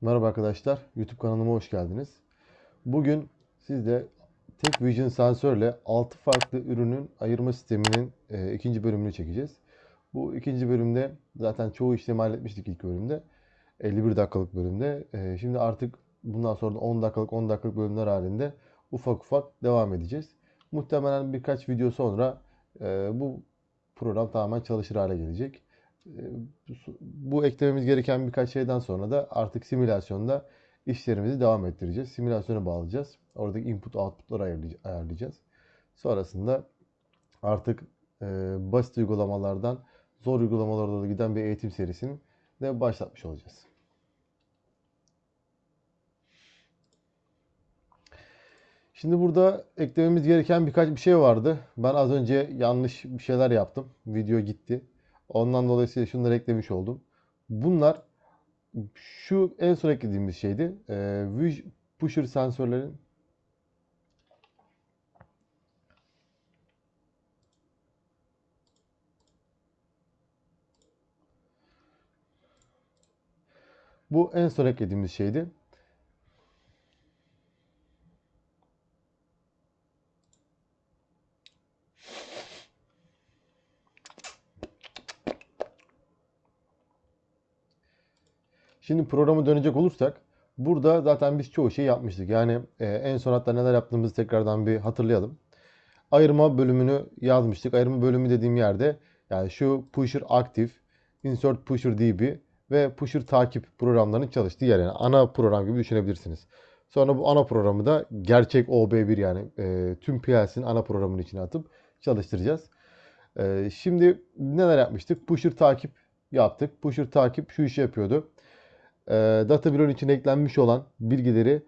Merhaba arkadaşlar, YouTube kanalıma hoş geldiniz. Bugün sizde Tek Vision sensörle 6 farklı ürünün ayırma sisteminin e, ikinci bölümünü çekeceğiz. Bu ikinci bölümde zaten çoğu işlemi halletmiştik ilk bölümde. 51 dakikalık bölümde. E, şimdi artık bundan sonra da 10 dakikalık 10 dakikalık bölümler halinde ufak ufak devam edeceğiz. Muhtemelen birkaç video sonra e, bu program tamamen çalışır hale gelecek. E, bu eklememiz gereken birkaç şeyden sonra da artık simülasyonda işlerimizi devam ettireceğiz. Simülasyona bağlayacağız. Oradaki input output'ları ayarlayacağız. Sonrasında artık e, basit uygulamalardan zor uygulamalara doğru giden bir eğitim serisini de başlatmış olacağız. Şimdi burada eklememiz gereken birkaç bir şey vardı. Ben az önce yanlış bir şeyler yaptım. Video gitti. Ondan dolayısıyla şunları eklemiş oldum. Bunlar şu en son eklediğimiz şeydi. Viz pusher sensörlerin Bu en son eklediğimiz şeydi. Şimdi programa dönecek olursak burada zaten biz çoğu şey yapmıştık. Yani e, en son hatta neler yaptığımızı tekrardan bir hatırlayalım. Ayırma bölümünü yazmıştık. Ayırma bölümü dediğim yerde yani şu pusher aktif, insert pusher db ve pusher takip programlarının çalıştığı yer. Yani ana program gibi düşünebilirsiniz. Sonra bu ana programı da gerçek OB1 yani e, tüm PLC'nin ana programının içine atıp çalıştıracağız. E, şimdi neler yapmıştık? Pusher takip yaptık. Pusher takip şu işi yapıyordu data bloğun içine eklenmiş olan bilgileri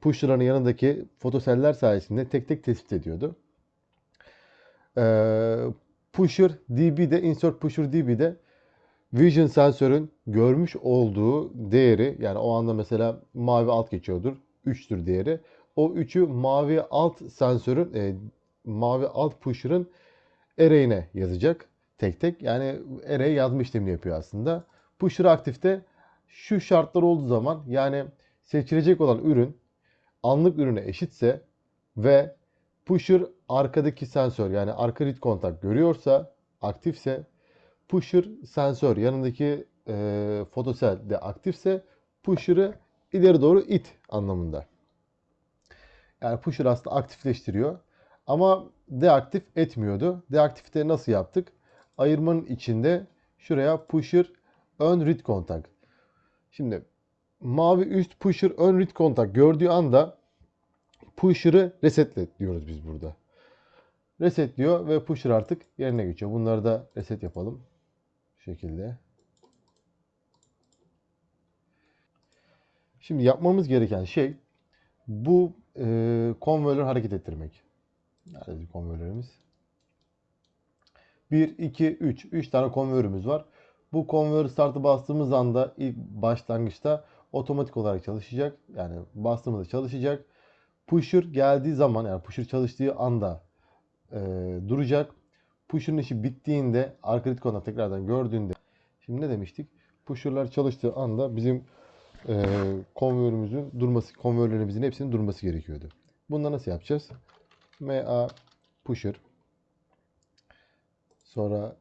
push'ların yanındaki fotoseller sayesinde tek tek tespit ediyordu. E, pusher DB'de, insert pusher DB'de vision sensörün görmüş olduğu değeri yani o anda mesela mavi alt geçiyordur. 3'tür değeri. O 3'ü mavi alt sensörün e, mavi alt pusher'ın array'ine yazacak tek tek. Yani array yazma işlemini yapıyor aslında. Pusher aktifte şu şartlar olduğu zaman yani seçilecek olan ürün anlık ürüne eşitse ve pusher arkadaki sensör yani arka read kontak görüyorsa aktifse pusher sensör yanındaki e, fotosel de aktifse pusher'ı ileri doğru it anlamında. Yani pusher aslında aktifleştiriyor. Ama deaktif etmiyordu. Deaktifte nasıl yaptık? Ayırmanın içinde şuraya pusher ön read kontak Şimdi mavi üst pusher ön read kontak gördüğü anda pusher'ı resetle diyoruz biz burada. Reset diyor ve pusher artık yerine geçiyor. Bunları da reset yapalım. Şu şekilde. Şimdi yapmamız gereken şey bu e, konveyörleri hareket ettirmek. Nerede konveyörlerimiz? 1, 2, 3. 3 tane konveyörümüz var. Bu konveyör startı bastığımız anda ilk başlangıçta otomatik olarak çalışacak. Yani bastığımızda çalışacak. Pusher geldiği zaman yani pusher çalıştığı anda e, duracak. Pusher'ın işi bittiğinde arka ritkonda tekrardan gördüğünde şimdi ne demiştik? Pusher'lar çalıştığı anda bizim e, konveyörümüzün durması, konveyörlerimizin hepsinin durması gerekiyordu. Bunu nasıl yapacağız? MA pusher sonra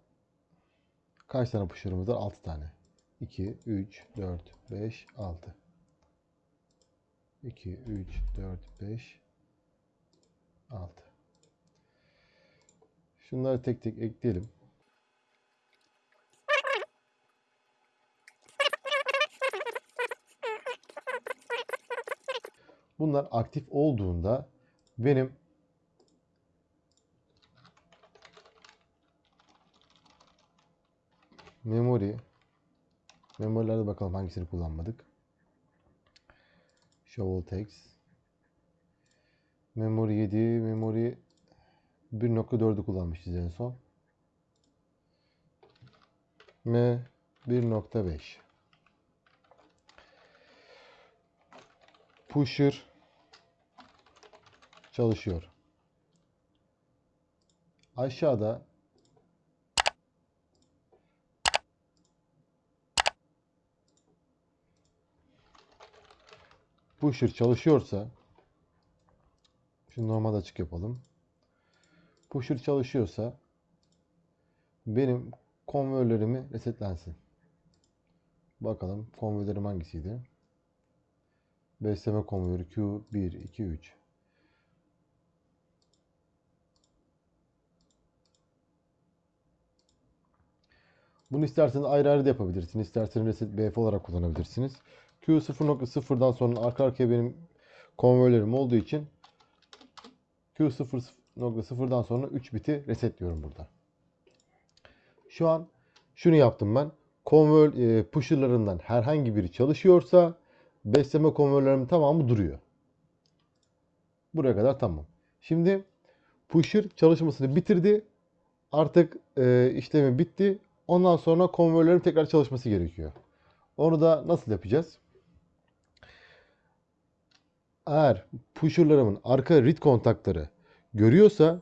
Kaç tane pusher'ımız var? 6 tane. 2, 3, 4, 5, 6. 2, 3, 4, 5, 6. Şunları tek tek ekleyelim. Bunlar aktif olduğunda benim Memory. Memorilerde bakalım hangisini kullanmadık. Shovel text. Memory 7, memory 1.4'ü kullanmışız en son. M 1.5. Pusher çalışıyor. Aşağıda pusher çalışıyorsa şimdi normal açık yapalım. Pusher çalışıyorsa benim konveyörlerimi resetlensin. Bakalım konveyörlerim hangisiydi? Besleme konveyörü Q1, 2, 3. Bunu isterseniz ayrı ayrı da yapabilirsiniz. İsterseniz reset BF olarak kullanabilirsiniz. Q0.0'dan sonra arka arkaya benim konveyörlerim olduğu için Q0.0'dan sonra 3 biti resetliyorum burada. Şu an şunu yaptım ben. Konveyör e, pusher'larından herhangi biri çalışıyorsa besleme konveyörlerimin tamamı duruyor. Buraya kadar tamam. Şimdi pusher çalışmasını bitirdi. Artık e, işlemi bitti. Ondan sonra konveyörlerin tekrar çalışması gerekiyor. Onu da nasıl yapacağız? Eğer pusher'larımın arka read kontakları görüyorsa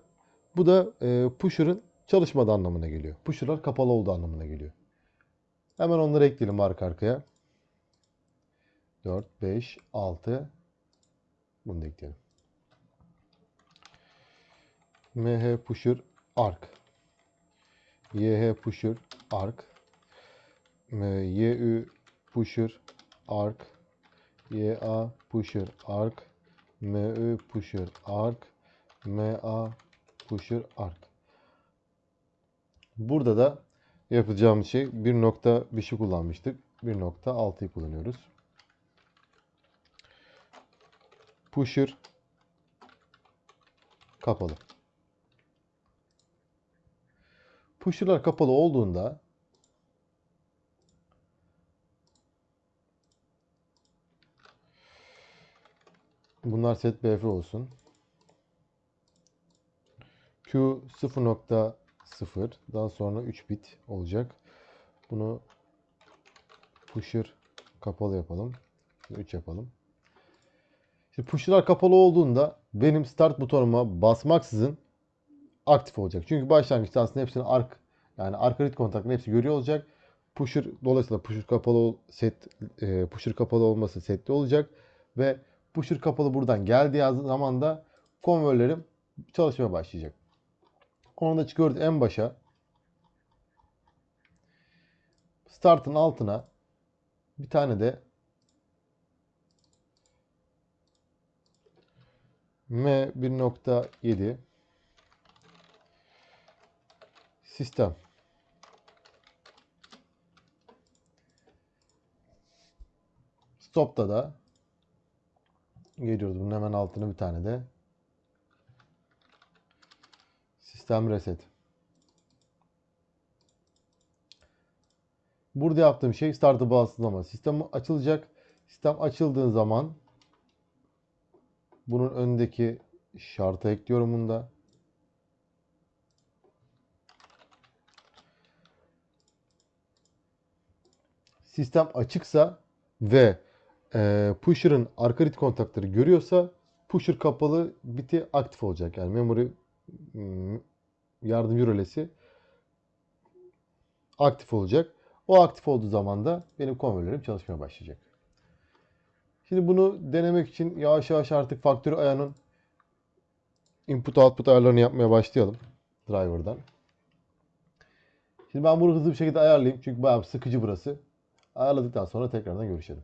bu da e, pusher'ın çalışmadığı anlamına geliyor. Pusher'lar kapalı olduğu anlamına geliyor. Hemen onları ekleyelim arka arkaya. 4, 5, 6. Bunu da ekleyelim. MH pusher arc. YH pusher arc. YU pusher arc. YA pusher arc. MU pusher arc. MA pusher arc. Burada da yapacağımız şey bir nokta bir şey kullanmıştık. 1.6'yı kullanıyoruz. Pusher kapalı. Pusher'lar kapalı olduğunda bunlar set BF olsun. Q 0.0 daha sonra 3 bit olacak. Bunu pusher kapalı yapalım. 3 yapalım. Şimdi pusher'lar kapalı olduğunda benim start butonuma basmaksızın aktif olacak. Çünkü başlangıçta aslında hepsinin ark yani arka read kontaklarını hepsi görüyor olacak. Pusher dolayısıyla pusher kapalı set e, pusher kapalı olması setli olacak ve pusher kapalı buradan geldiği zaman da konveyörlerim çalışmaya başlayacak. Onu da çıkıyoruz en başa. Start'ın altına bir tane de M 1.7 sistem Stop'ta da geliyoruz bunun hemen altına bir tane de sistem reset. Burada yaptığım şey startı bağımsızlama. Sistem açılacak. Sistem açıldığı zaman bunun önündeki şartı ekliyorum bunda. Sistem açıksa ve e, pusher'ın arka read kontakları görüyorsa pusher kapalı biti aktif olacak. Yani memory mm, yardımcı rölesi aktif olacak. O aktif olduğu zaman da benim konveyörlerim çalışmaya başlayacak. Şimdi bunu denemek için yavaş yavaş artık faktörü ayarının input output ayarlarını yapmaya başlayalım driver'dan. Şimdi ben bunu hızlı bir şekilde ayarlayayım çünkü bayağı sıkıcı burası. Ayarladıktan sonra tekrardan görüşelim.